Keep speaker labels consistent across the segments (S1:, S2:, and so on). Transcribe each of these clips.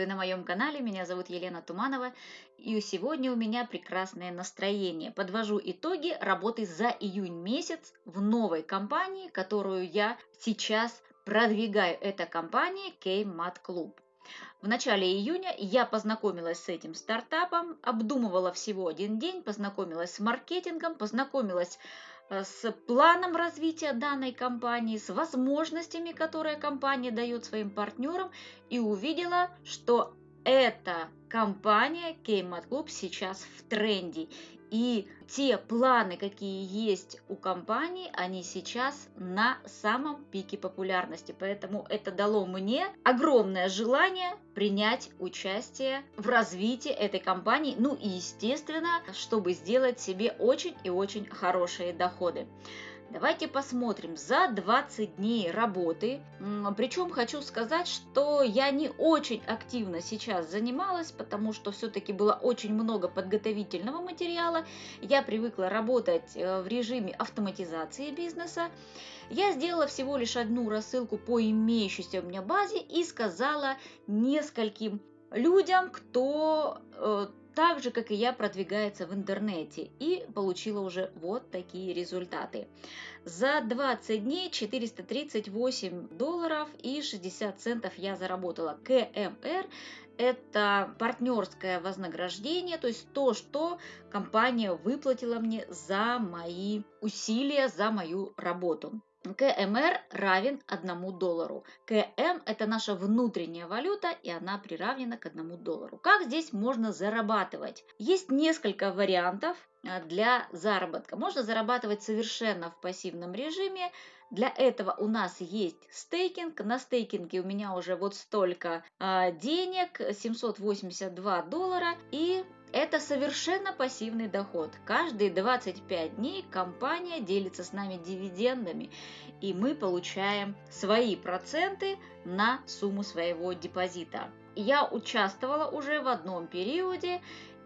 S1: Приветствую на моем канале, меня зовут Елена Туманова, и сегодня у меня прекрасное настроение. Подвожу итоги работы за июнь месяц в новой компании, которую я сейчас продвигаю. Это компания K-Mat Club. В начале июня я познакомилась с этим стартапом, обдумывала всего один день, познакомилась с маркетингом, познакомилась с планом развития данной компании, с возможностями, которые компания дает своим партнерам, и увидела, что эта компания Кеймат Club сейчас в тренде. И те планы, какие есть у компании, они сейчас на самом пике популярности. Поэтому это дало мне огромное желание принять участие в развитии этой компании. Ну и естественно, чтобы сделать себе очень и очень хорошие доходы. Давайте посмотрим за 20 дней работы. Причем хочу сказать, что я не очень активно сейчас занималась, потому что все-таки было очень много подготовительного материала. Я привыкла работать э, в режиме автоматизации бизнеса. Я сделала всего лишь одну рассылку по имеющейся у меня базе и сказала нескольким людям, кто э, так же, как и я, продвигается в интернете и получила уже вот такие результаты. За 20 дней 438 долларов и 60 центов я заработала. КМР – это партнерское вознаграждение, то есть то, что компания выплатила мне за мои усилия, за мою работу. КМР равен 1 доллару. КМ – это наша внутренняя валюта, и она приравнена к 1 доллару. Как здесь можно зарабатывать? Есть несколько вариантов для заработка. Можно зарабатывать совершенно в пассивном режиме. Для этого у нас есть стейкинг. На стейкинге у меня уже вот столько а, денег, 782 доллара. И это совершенно пассивный доход. Каждые 25 дней компания делится с нами дивидендами, и мы получаем свои проценты на сумму своего депозита. Я участвовала уже в одном периоде,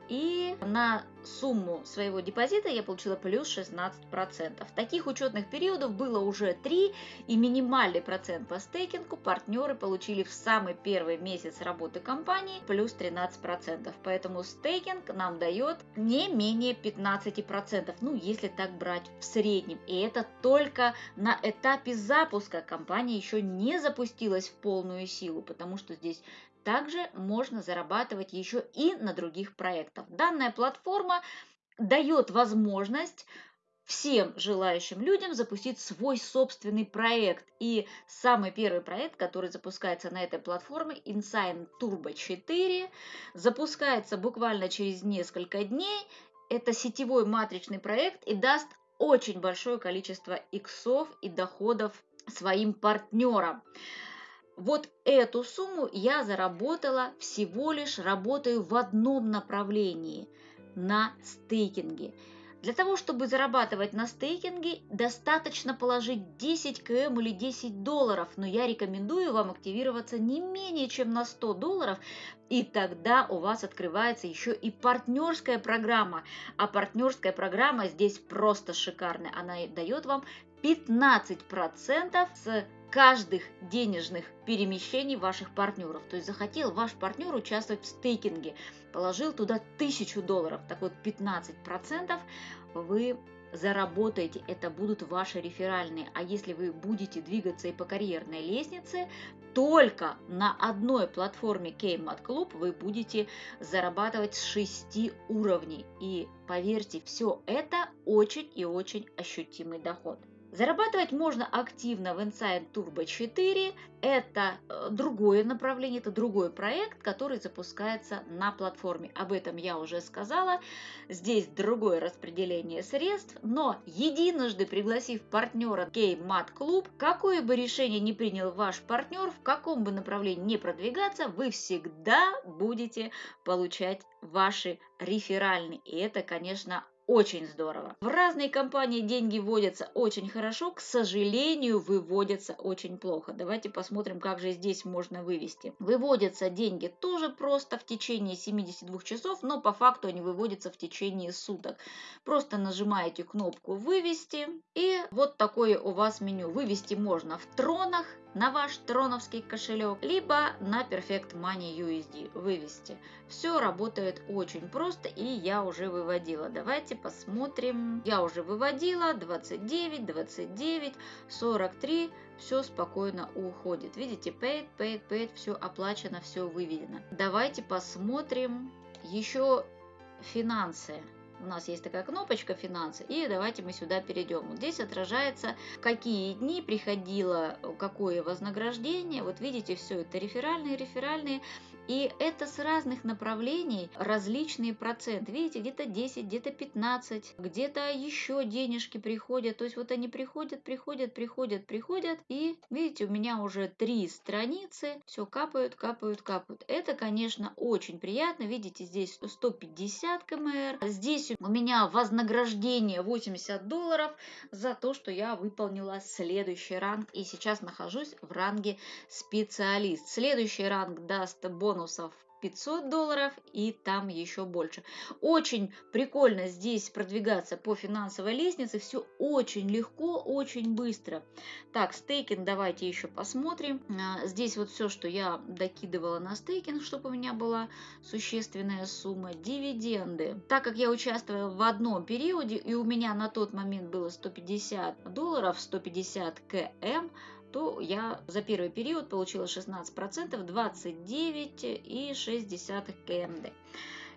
S1: и на сумму своего депозита я получила плюс 16%. Таких учетных периодов было уже 3, и минимальный процент по стейкингу партнеры получили в самый первый месяц работы компании плюс 13%. Поэтому стейкинг нам дает не менее 15%, ну если так брать в среднем. И это только на этапе запуска компания еще не запустилась в полную силу, потому что здесь также можно зарабатывать еще и на других проектах. Данная платформа дает возможность всем желающим людям запустить свой собственный проект. И самый первый проект, который запускается на этой платформе, Insign Turbo 4, запускается буквально через несколько дней. Это сетевой матричный проект и даст очень большое количество иксов и доходов своим партнерам. Вот эту сумму я заработала всего лишь работаю в одном направлении – на стейкинге. Для того, чтобы зарабатывать на стейкинге, достаточно положить 10 км или 10 долларов, но я рекомендую вам активироваться не менее чем на 100 долларов, и тогда у вас открывается еще и партнерская программа. А партнерская программа здесь просто шикарная. Она дает вам 15% с каждых денежных перемещений ваших партнеров. То есть захотел ваш партнер участвовать в стейкинге, положил туда 1000 долларов, так вот 15% вы заработаете, это будут ваши реферальные. А если вы будете двигаться и по карьерной лестнице, только на одной платформе Kmart Club вы будете зарабатывать с 6 уровней. И поверьте, все это очень и очень ощутимый доход. Зарабатывать можно активно в Insight Turbo 4. Это э, другое направление, это другой проект, который запускается на платформе. Об этом я уже сказала. Здесь другое распределение средств, но единожды пригласив партнера Game Mat Club, какое бы решение не принял ваш партнер, в каком бы направлении не продвигаться, вы всегда будете получать ваши реферальные. И это, конечно, очень здорово. В разные компании деньги вводятся очень хорошо, к сожалению, выводятся очень плохо. Давайте посмотрим, как же здесь можно вывести. Выводятся деньги тоже просто в течение 72 часов, но по факту они выводятся в течение суток. Просто нажимаете кнопку «Вывести» и вот такое у вас меню. Вывести можно в тронах, на ваш троновский кошелек, либо на Perfect Money USD вывести. Все работает очень просто и я уже выводила. Давайте посмотрим. Я уже выводила 29, 29, 43. Все спокойно уходит. Видите, paid, paid, paid, все оплачено, все выведено. Давайте посмотрим еще финансы у нас есть такая кнопочка «Финансы», и давайте мы сюда перейдем. Вот здесь отражается, какие дни приходило какое вознаграждение. Вот видите, все это реферальные, реферальные. И это с разных направлений различные проценты. Видите, где-то 10, где-то 15, где-то еще денежки приходят. То есть вот они приходят, приходят, приходят, приходят. И видите, у меня уже три страницы. Все капают, капают, капают. Это, конечно, очень приятно. Видите, здесь 150 кмр. Здесь у меня вознаграждение 80 долларов за то, что я выполнила следующий ранг. И сейчас нахожусь в ранге специалист. Следующий ранг даст бонус бонусов 500 долларов и там еще больше. Очень прикольно здесь продвигаться по финансовой лестнице. Все очень легко, очень быстро. Так, стейкинг давайте еще посмотрим. А, здесь вот все, что я докидывала на стейкинг, чтобы у меня была существенная сумма. Дивиденды. Так как я участвовала в одном периоде и у меня на тот момент было 150 долларов, 150 км, то я за первый период получила 16%, 29,6 КМД.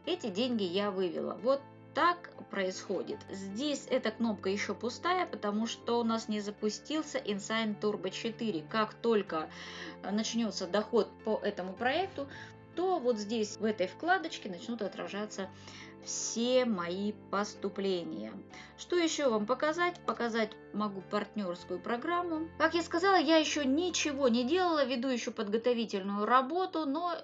S1: Эти деньги я вывела. Вот так происходит. Здесь эта кнопка еще пустая, потому что у нас не запустился InSign Turbo 4. Как только начнется доход по этому проекту, то вот здесь в этой вкладочке начнут отражаться все мои поступления. Что еще вам показать? Показать могу партнерскую программу. Как я сказала, я еще ничего не делала, веду еще подготовительную работу, но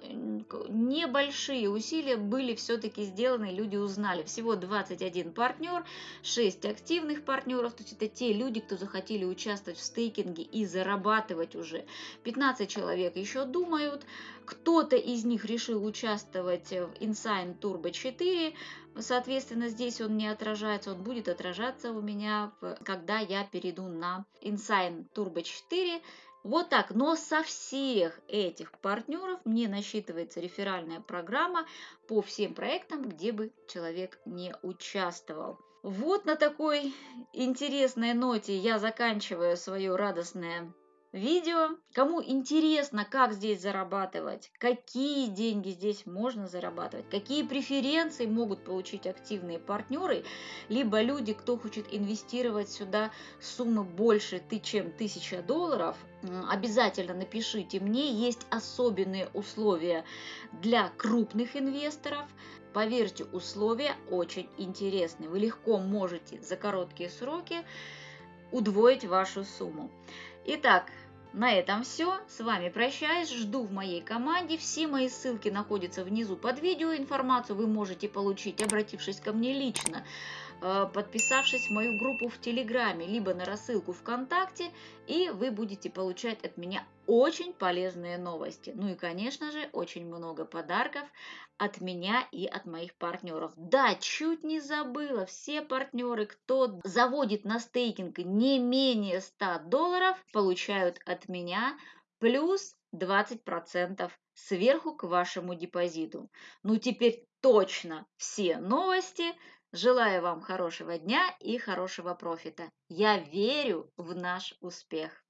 S1: небольшие усилия были все-таки сделаны, люди узнали. Всего 21 партнер, 6 активных партнеров, то есть это те люди, кто захотели участвовать в стейкинге и зарабатывать уже. 15 человек еще думают, кто-то из них решил участвовать в Insign Turbo 4, Соответственно, здесь он не отражается, он будет отражаться у меня, когда я перейду на Insign Turbo 4. Вот так, но со всех этих партнеров мне насчитывается реферальная программа по всем проектам, где бы человек не участвовал. Вот на такой интересной ноте я заканчиваю свое радостное видео. Кому интересно, как здесь зарабатывать, какие деньги здесь можно зарабатывать, какие преференции могут получить активные партнеры, либо люди, кто хочет инвестировать сюда суммы больше, чем 1000 долларов, обязательно напишите мне. Есть особенные условия для крупных инвесторов. Поверьте, условия очень интересные. Вы легко можете за короткие сроки удвоить вашу сумму. Итак, на этом все. С вами прощаюсь. Жду в моей команде. Все мои ссылки находятся внизу под видео. Информацию вы можете получить, обратившись ко мне лично подписавшись в мою группу в Телеграме, либо на рассылку ВКонтакте, и вы будете получать от меня очень полезные новости. Ну и, конечно же, очень много подарков от меня и от моих партнеров. Да, чуть не забыла, все партнеры, кто заводит на стейкинг не менее 100 долларов, получают от меня плюс 20% сверху к вашему депозиту. Ну теперь точно все новости Желаю вам хорошего дня и хорошего профита. Я верю в наш успех.